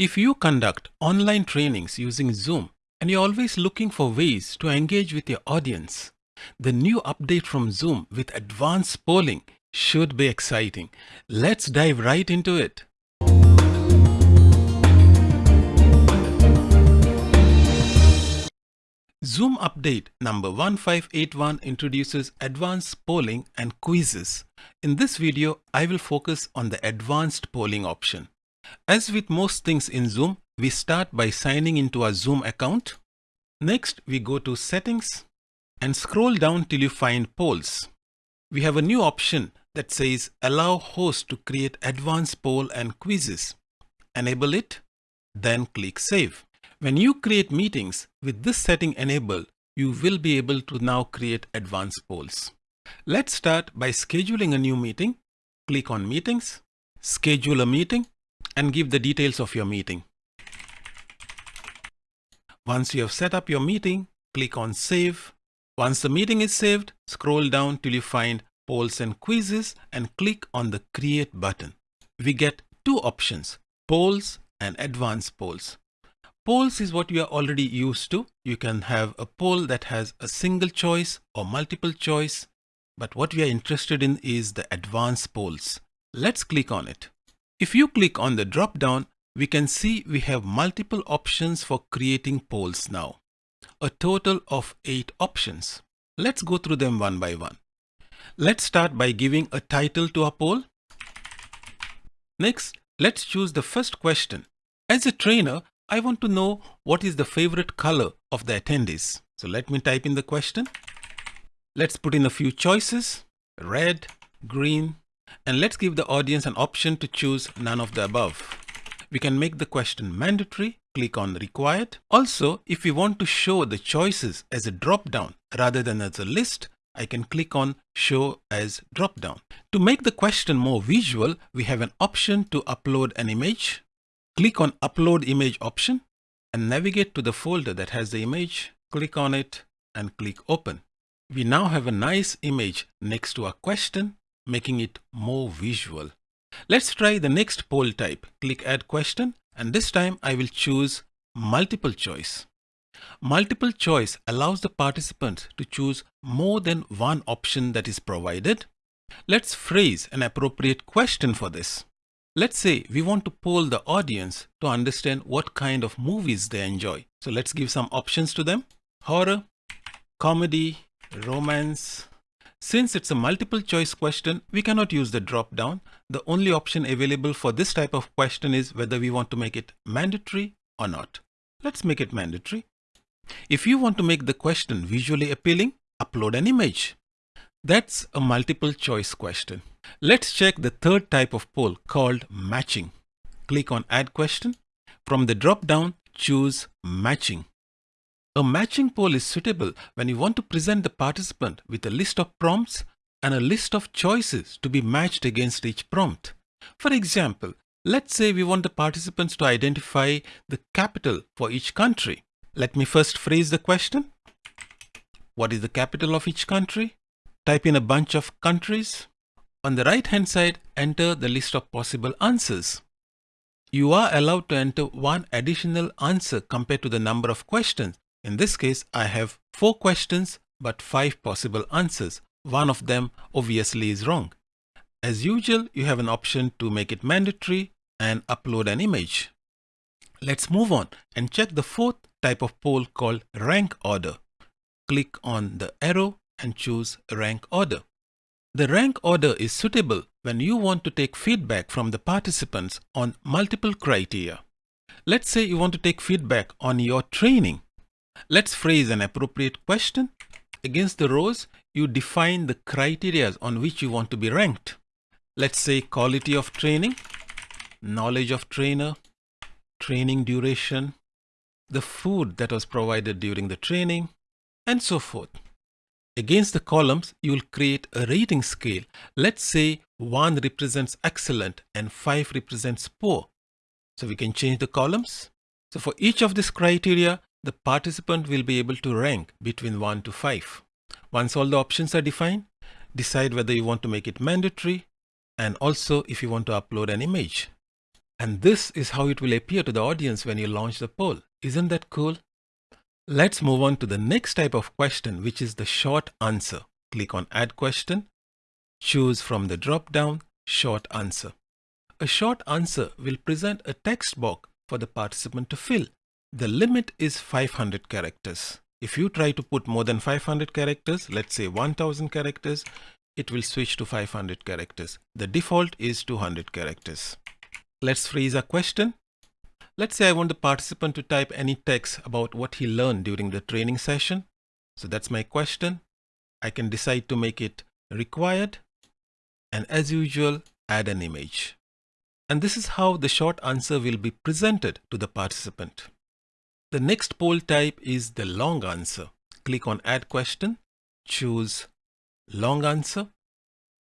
If you conduct online trainings using Zoom and you're always looking for ways to engage with your audience, the new update from Zoom with advanced polling should be exciting. Let's dive right into it. Zoom update number 1581 introduces advanced polling and quizzes. In this video, I will focus on the advanced polling option. As with most things in Zoom, we start by signing into our Zoom account. Next, we go to settings and scroll down till you find polls. We have a new option that says allow host to create advanced poll and quizzes. Enable it, then click save. When you create meetings with this setting enabled, you will be able to now create advanced polls. Let's start by scheduling a new meeting. Click on meetings, schedule a meeting and give the details of your meeting. Once you have set up your meeting, click on Save. Once the meeting is saved, scroll down till you find Polls and Quizzes and click on the Create button. We get two options, Polls and Advanced Polls. Polls is what you are already used to. You can have a poll that has a single choice or multiple choice. But what we are interested in is the advanced polls. Let's click on it. If you click on the drop down, we can see we have multiple options for creating polls now. A total of 8 options. Let's go through them one by one. Let's start by giving a title to our poll. Next, let's choose the first question. As a trainer, I want to know what is the favorite color of the attendees. So let me type in the question. Let's put in a few choices, red, green, and let's give the audience an option to choose none of the above. We can make the question mandatory, click on required. Also, if we want to show the choices as a drop down rather than as a list, I can click on show as drop down. To make the question more visual, we have an option to upload an image. Click on upload image option and navigate to the folder that has the image. Click on it and click open. We now have a nice image next to our question making it more visual. Let's try the next poll type. Click add question and this time I will choose multiple choice. Multiple choice allows the participants to choose more than one option that is provided. Let's phrase an appropriate question for this. Let's say we want to poll the audience to understand what kind of movies they enjoy. So let's give some options to them. Horror, comedy, romance, since it's a multiple choice question, we cannot use the drop down. The only option available for this type of question is whether we want to make it mandatory or not. Let's make it mandatory. If you want to make the question visually appealing, upload an image. That's a multiple choice question. Let's check the third type of poll called matching. Click on add question. From the drop down, choose matching. A matching poll is suitable when you want to present the participant with a list of prompts and a list of choices to be matched against each prompt. For example, let's say we want the participants to identify the capital for each country. Let me first phrase the question. What is the capital of each country? Type in a bunch of countries. On the right hand side, enter the list of possible answers. You are allowed to enter one additional answer compared to the number of questions in this case, I have four questions but five possible answers. One of them obviously is wrong. As usual, you have an option to make it mandatory and upload an image. Let's move on and check the fourth type of poll called rank order. Click on the arrow and choose rank order. The rank order is suitable when you want to take feedback from the participants on multiple criteria. Let's say you want to take feedback on your training Let's phrase an appropriate question. Against the rows, you define the criteria on which you want to be ranked. Let's say quality of training, knowledge of trainer, training duration, the food that was provided during the training, and so forth. Against the columns, you will create a rating scale. Let's say 1 represents excellent and 5 represents poor. So we can change the columns. So for each of these criteria, the participant will be able to rank between 1 to 5. Once all the options are defined, decide whether you want to make it mandatory and also if you want to upload an image. And this is how it will appear to the audience when you launch the poll. Isn't that cool? Let's move on to the next type of question, which is the short answer. Click on Add Question. Choose from the drop-down Short Answer. A short answer will present a text box for the participant to fill. The limit is 500 characters. If you try to put more than 500 characters, let's say 1000 characters, it will switch to 500 characters. The default is 200 characters. Let's freeze a question. Let's say I want the participant to type any text about what he learned during the training session. So that's my question. I can decide to make it required and as usual add an image. And this is how the short answer will be presented to the participant. The next poll type is the long answer. Click on add question, choose long answer.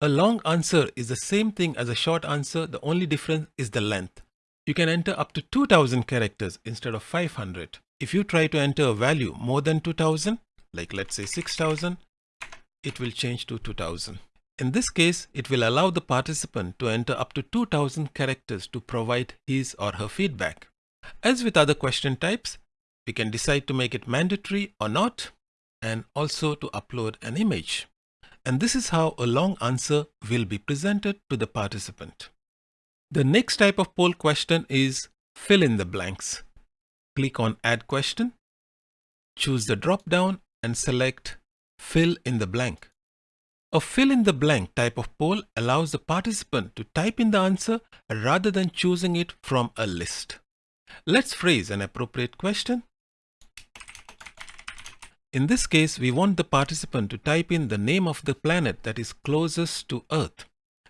A long answer is the same thing as a short answer. The only difference is the length. You can enter up to 2000 characters instead of 500. If you try to enter a value more than 2000, like let's say 6000, it will change to 2000. In this case, it will allow the participant to enter up to 2000 characters to provide his or her feedback. As with other question types, we can decide to make it mandatory or not, and also to upload an image. And this is how a long answer will be presented to the participant. The next type of poll question is fill in the blanks. Click on add question, choose the drop down and select fill in the blank. A fill in the blank type of poll allows the participant to type in the answer rather than choosing it from a list. Let's phrase an appropriate question. In this case, we want the participant to type in the name of the planet that is closest to Earth.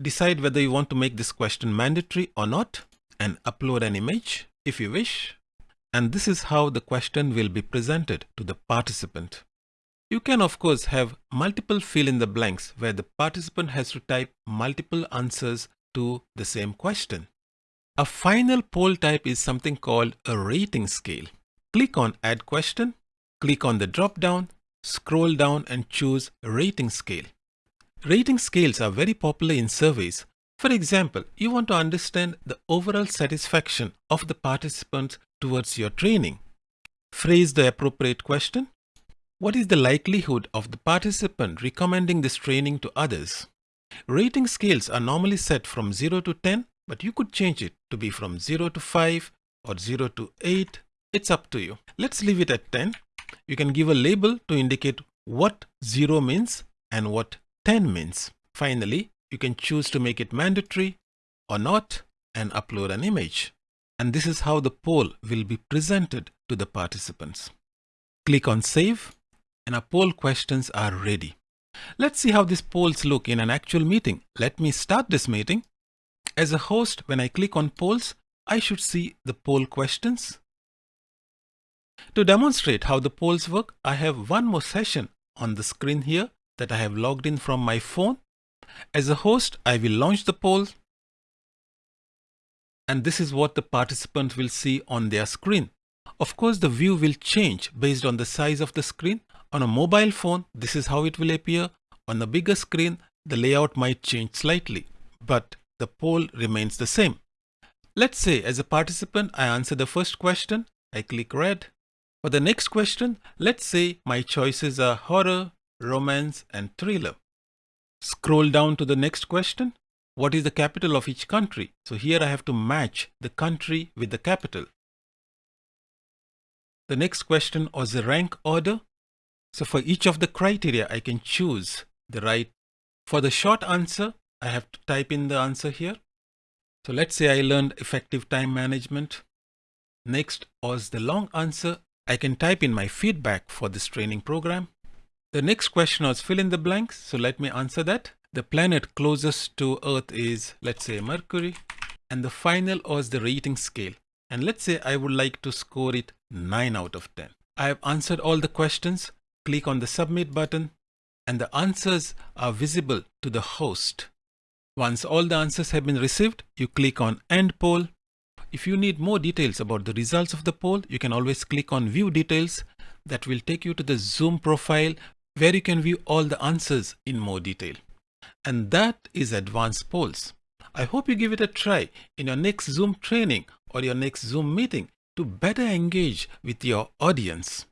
Decide whether you want to make this question mandatory or not and upload an image if you wish. And this is how the question will be presented to the participant. You can of course have multiple fill in the blanks where the participant has to type multiple answers to the same question. A final poll type is something called a rating scale. Click on add question, click on the drop down, scroll down and choose rating scale. Rating scales are very popular in surveys. For example, you want to understand the overall satisfaction of the participants towards your training. Phrase the appropriate question. What is the likelihood of the participant recommending this training to others? Rating scales are normally set from 0 to 10, but you could change it to be from 0 to 5 or 0 to 8. It's up to you. Let's leave it at 10. You can give a label to indicate what 0 means and what 10 means. Finally, you can choose to make it mandatory or not and upload an image. And this is how the poll will be presented to the participants. Click on save and our poll questions are ready. Let's see how these polls look in an actual meeting. Let me start this meeting. As a host, when I click on polls, I should see the poll questions. To demonstrate how the polls work, I have one more session on the screen here that I have logged in from my phone. As a host, I will launch the poll. And this is what the participant will see on their screen. Of course, the view will change based on the size of the screen. On a mobile phone, this is how it will appear. On a bigger screen, the layout might change slightly, but the poll remains the same. Let's say as a participant, I answer the first question. I click red. For the next question, let's say my choices are horror, romance, and thriller. Scroll down to the next question. What is the capital of each country? So here I have to match the country with the capital. The next question was the rank order. So for each of the criteria, I can choose the right. For the short answer, I have to type in the answer here. So let's say I learned effective time management. Next was the long answer. I can type in my feedback for this training program. The next question was fill in the blanks. So let me answer that. The planet closest to Earth is, let's say Mercury. And the final was the rating scale. And let's say I would like to score it 9 out of 10. I have answered all the questions. Click on the submit button and the answers are visible to the host. Once all the answers have been received, you click on end poll. If you need more details about the results of the poll, you can always click on view details that will take you to the Zoom profile where you can view all the answers in more detail. And that is advanced polls. I hope you give it a try in your next Zoom training or your next Zoom meeting to better engage with your audience.